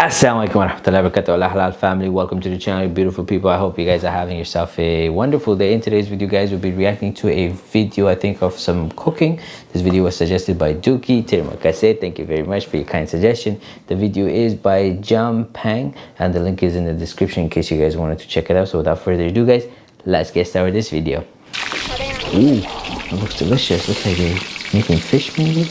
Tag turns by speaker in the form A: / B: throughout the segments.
A: Assalamualaikum warahmatullahi wabarakatuh. Allah halal family. Welcome to the channel beautiful people. I hope you guys are having yourself a wonderful day. In today's video guys we'll be reacting to a video I think of some cooking. This video was suggested by Duki Termakase thank you very much for your kind suggestion. The video is by Jampang and the link is in the description in case you guys wanted to check it out. So without further ado guys let's get started with this video. Ooh, it looks delicious. Looks like they're making fish maybe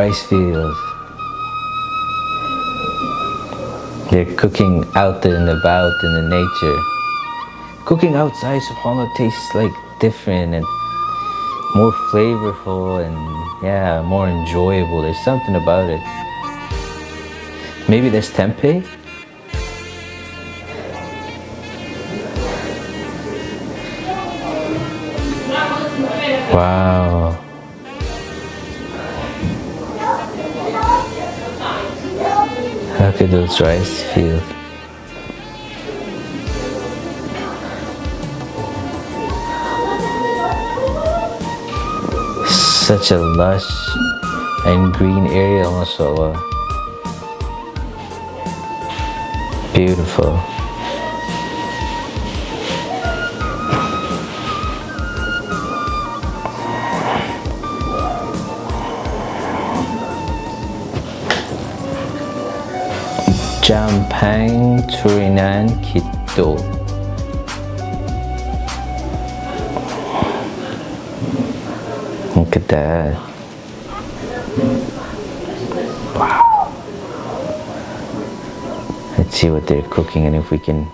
A: Rice fields. They're cooking out and about in the nature. Cooking outside, subhanAllah, tastes like different and more flavorful and yeah, more enjoyable. There's something about it. Maybe there's tempeh? Wow. Look at those rice fields. Such a lush and green area, mashallah. Beautiful. Jampang Turinan Kito. Look at that. Wow. Let's see what they're cooking and if we can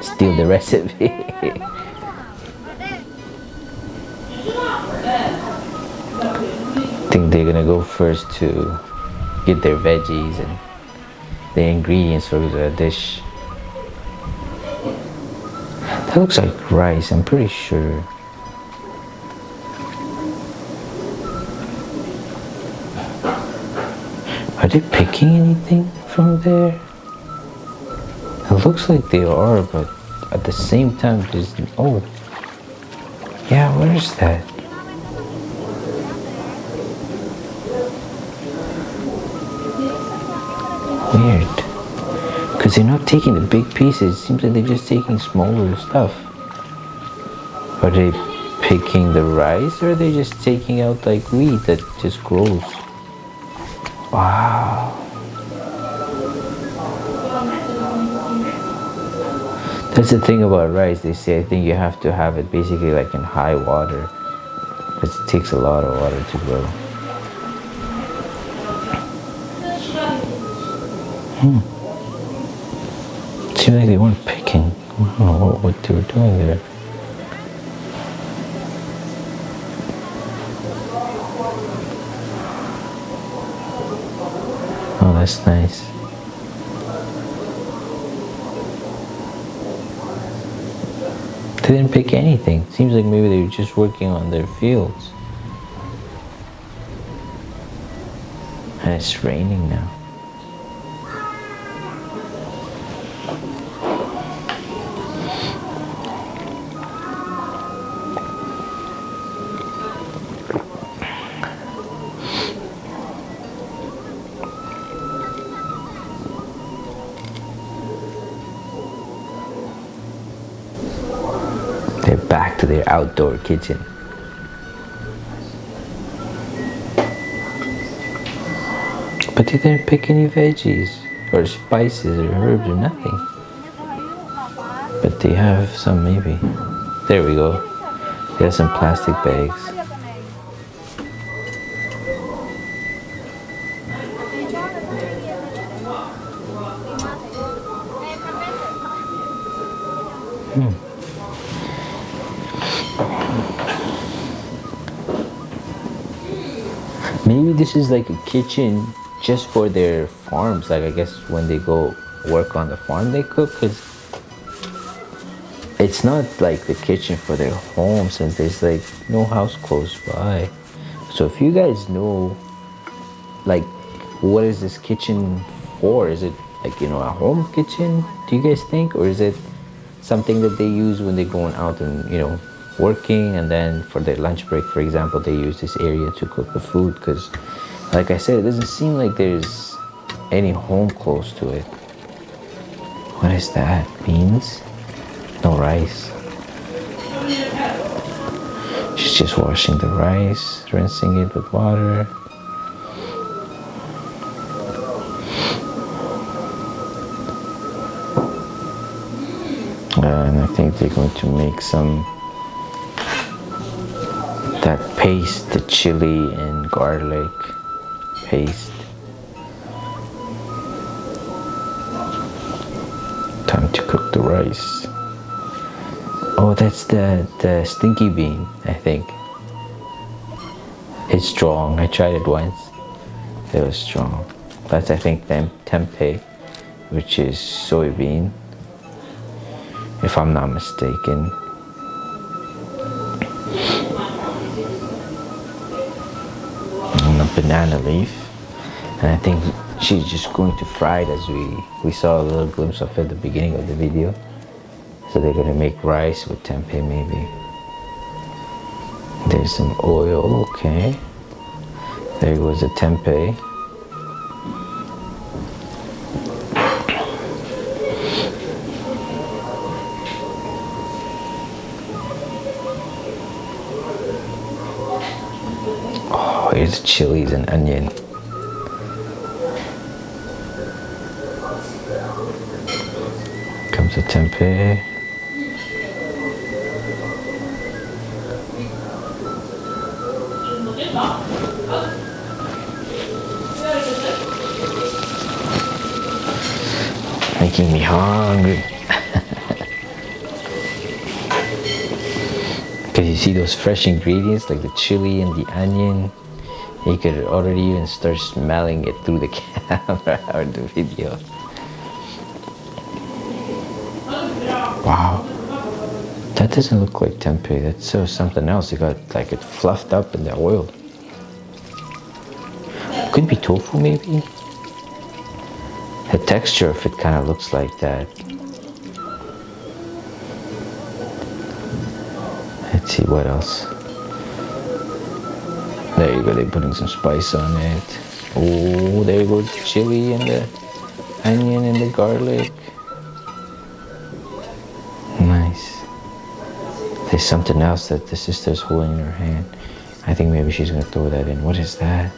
A: steal the recipe. I think they're gonna go first to get their veggies and the ingredients for the dish. That looks like rice, I'm pretty sure. Are they picking anything from there? It looks like they are, but at the same time, there's... Oh. Yeah, where is that? Weird. Because they're not taking the big pieces. It seems like they're just taking smaller stuff. Are they picking the rice or are they just taking out like wheat that just grows? Wow. That's the thing about rice. They say I think you have to have it basically like in high water. Because it takes a lot of water to grow. Hmm. Seems like they weren't picking. I don't know what, what they were doing there. Oh, that's nice. They didn't pick anything. Seems like maybe they were just working on their fields. And it's raining now. Their outdoor kitchen. But they didn't pick any veggies or spices or herbs or nothing. But they have some maybe. There we go. They have some plastic bags. Hmm. This is like a kitchen just for their farms. Like I guess when they go work on the farm they cook because it's not like the kitchen for their home since there's like no house close by. So if you guys know like what is this kitchen for? Is it like you know a home kitchen do you guys think or is it something that they use when they're going out and you know working and then for their lunch break for example they use this area to cook the food because like I said it doesn't seem like there's any home close to it. What is that? Beans? No rice. She's just washing the rice rinsing it with water. And I think they're going to make some that paste the chili and garlic paste. Time to cook the rice. Oh that's the the stinky bean I think. It's strong. I tried it once. It was strong. That's I think tempeh which is soybean if I'm not mistaken. Banana leaf. And I think she's just going to fry it as we, we saw a little glimpse of at the beginning of the video. So they're to make rice with tempeh maybe. There's some oil, okay. There goes the tempeh. Here's chilies and onion. Comes the tempeh. Making me hungry. Because you see those fresh ingredients like the chili and the onion you could already even start smelling it through the camera or the video. Wow. That doesn't look like tempeh. That's so something else. It got like it fluffed up in the oil. Could be tofu maybe? The texture of it kind of looks like that. Let's see what else. There you go, they're putting some spice on it. Oh, there you go, chili and the onion and the garlic. Nice. There's something else that the sister's holding in her hand. I think maybe she's gonna throw that in. What is that?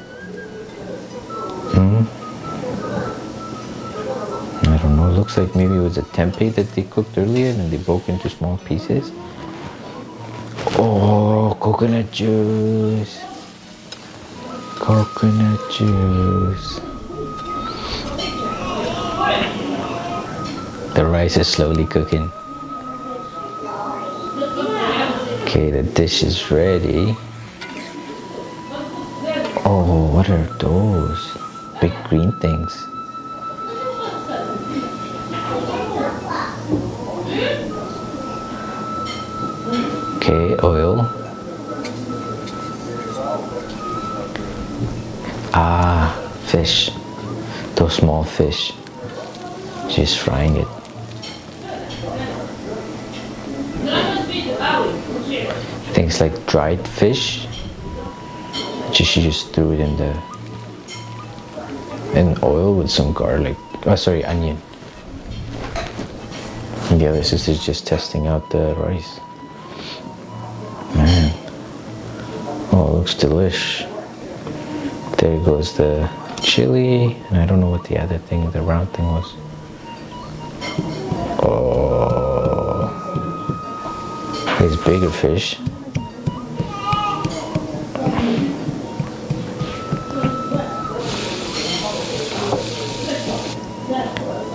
A: Hmm? I don't know. It looks like maybe it was a tempeh that they cooked earlier and they broke into small pieces. Oh, coconut juice coconut juice. The rice is slowly cooking. Okay, the dish is ready. Oh, what are those? Big green things. Okay, oil. Fish. Those small fish. She's frying it. Things like dried fish. She, just threw it in the in oil with some garlic. Oh, sorry, onion. And the other sister's just testing out the rice. Man. Oh, it looks delish. There goes the chili, and I don't know what the other thing, the round thing was. Oh, these bigger fish.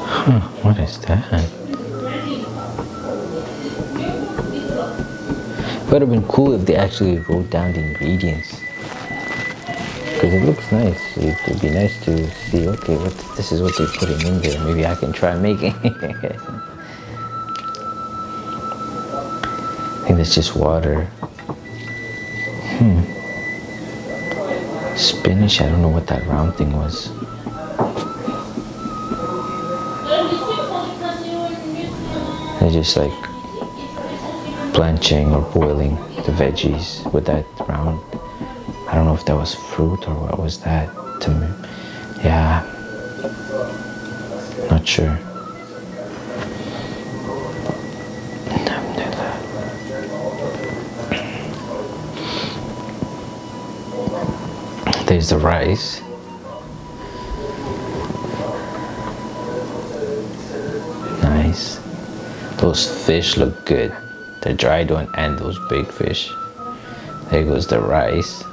A: Huh, what is that? Would have been cool if they actually wrote down the ingredients because it looks nice. It would be nice to see, okay, what this is what they're putting in there. Maybe I can try making it. I think that's just water. Hmm. Spinach, I don't know what that round thing was. They're just like blanching or boiling the veggies with that round don't know if that was fruit or what was that to me. Yeah. Not sure. There's the rice. Nice. Those fish look good. The dried one and those big fish. There goes the rice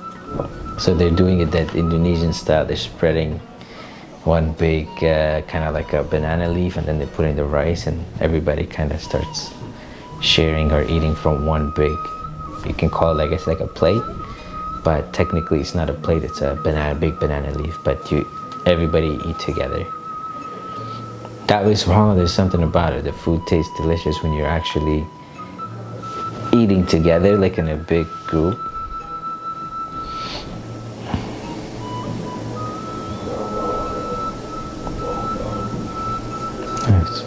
A: so they're doing it that Indonesian style. They're spreading one big uh, kind of like a banana leaf and then they put in the rice and everybody kind of starts sharing or eating from one big you can call it I guess like a plate but technically it's not a plate it's a banana big banana leaf but you everybody eat together. That was wrong. There's something about it. The food tastes delicious when you're actually eating together like in a big group nice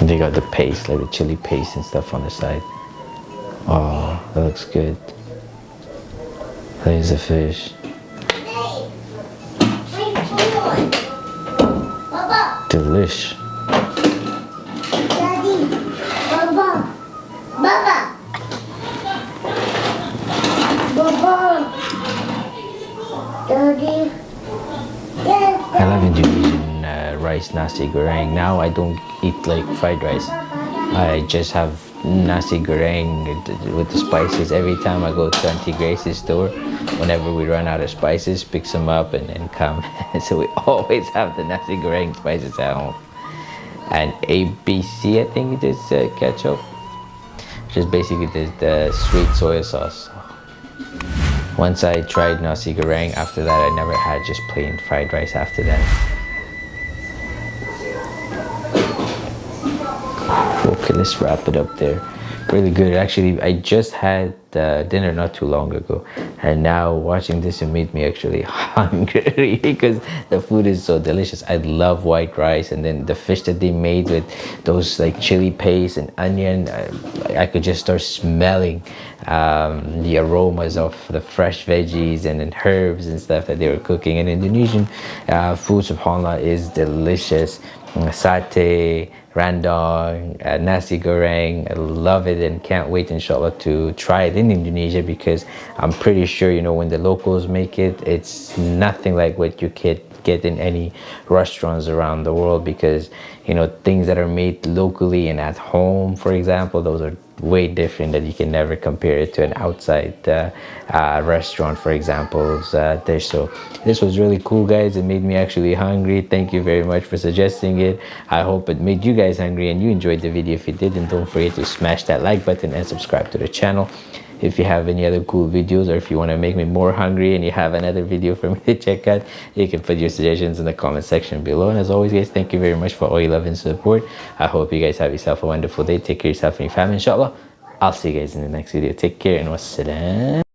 A: and they got the paste like the chili paste and stuff on the side Oh, that looks good. There's a fish. Delish.
B: Daddy, Baba, Baba, Baba, Daddy.
A: I love Indonesian uh, rice nasi goreng. Now I don't eat like fried rice. I just have nasi goreng with the spices. Every time I go to Auntie Grace's store whenever we run out of spices picks them up and come. So we always have the nasi goreng spices at home. And ABC I think it is uh, ketchup. Is basically the, the sweet soy sauce once I tried nasi goreng after that I never had just plain fried rice after that. Okay let's wrap it up there really good. Actually i just had uh, dinner not too long ago and now watching this it made me actually hungry because the food is so delicious. I love white rice and then the fish that they made with those like chili paste and onion i, I could just start smelling um, the aromas of the fresh veggies and then herbs and stuff that they were cooking. And indonesian uh, food subhanallah is delicious. Satay rendang, uh, nasi goreng. I love it and can't wait inshallah to try it in Indonesia because I'm pretty sure you know when the locals make it it's nothing like what you could get in any restaurants around the world because you know things that are made locally and at home for example those are way different that you can never compare it to an outside uh, uh, restaurant for example uh, dish. So this was really cool guys. It made me actually hungry. Thank you very much for suggesting it. I hope it made you guys hungry and you enjoyed the video. If you did and don't forget to smash that like button and subscribe to the channel if you have any other cool videos or if you want to make me more hungry and you have another video for me to check out you can put your suggestions in the comment section below. And as always guys thank you very much for all your love and support. I hope you guys have yourself a wonderful day. Take care of yourself and your family inshallah. I'll see you guys in the next video. Take care and wassalam